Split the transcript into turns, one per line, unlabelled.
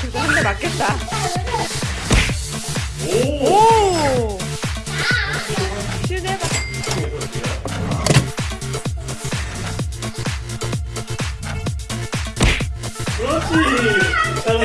그거 한 대 맞겠다.
오! 그렇지!